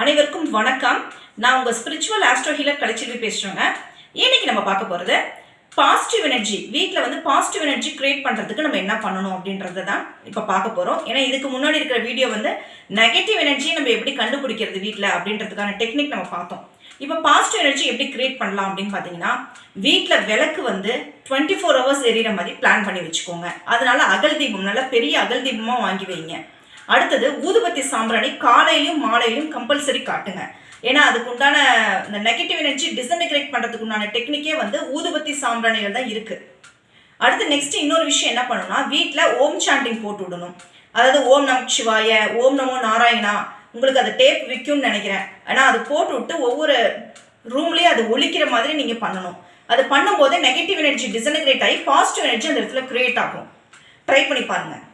அனைவருக்கும் வணக்கம். நான் உங்கள் ஸ்பிரிச்சுவல் ஆஸ்ட்ரோ ஹீலர் கலைச்செல்வி பேசுகிறேங்க இன்னைக்கு நம்ம பார்க்க போகிறது பாசிட்டிவ் எனர்ஜி வீட்டில் வந்து பாசிட்டிவ் எனர்ஜி கிரியேட் பண்ணுறதுக்கு நம்ம என்ன பண்ணணும் அப்படின்றத தான் இப்போ பார்க்க போகிறோம் ஏன்னா இதுக்கு முன்னாடி இருக்கிற வீடியோ வந்து நெகட்டிவ் எனர்ஜியை நம்ம எப்படி கண்டுபிடிக்கிறது வீட்டில் அப்படின்றதுக்கான டெக்னிக் நம்ம பார்த்தோம். இப்போ பாசிட்டிவ் எனர்ஜி எப்படி கிரியேட் பண்ணலாம் அப்படின்னு பார்த்தீங்கன்னா வீட்டில் விளக்கு வந்து டுவெண்ட்டி ஃபோர் ஹவர்ஸ் எரியிற மாதிரி பிளான் பண்ணி வச்சுக்கோங்க. அதனால அகல் தீபம் நல்லா பெரிய அகல் தீபமாக வாங்கி வைங்க. அடுத்தது ஊதுபத்தி சாம்பிராணி காலையிலும் மாலையிலும் கம்பல்சரி காட்டுங்க. ஏன்னா அதுக்கு உண்டான இந்த நெகட்டிவ் எனர்ஜி டிசன்டிகிரேட் பண்ணுறதுக்கு உண்டான டெக்னிக்கே வந்து ஊதுபத்தி சாம்பிராணிகள் தான் இருக்குது அடுத்து நெக்ஸ்ட் இன்னொரு விஷயம் என்ன பண்ணணும்னா வீட்டில் ஓம் சாண்டிங் போட்டு விடணும். அதாவது ஓம் நம் சிவாய ஓம் நமோ நாராயணா உங்களுக்கு அது டேப் விற்கும்னு நினைக்கிறேன். ஆனால் அது போட்டு விட்டு ஒவ்வொரு ரூம்லேயும் அது ஒழிக்கிற மாதிரி நீங்கள் பண்ணணும். அது பண்ணும்போது நெகட்டிவ் எனர்ஜி டிசன்டிகிரேட் ஆகி பாசிட்டிவ் எனர்ஜி அந்த இடத்துல கிரியேட் ஆகும். ட்ரை பண்ணி பாருங்கள்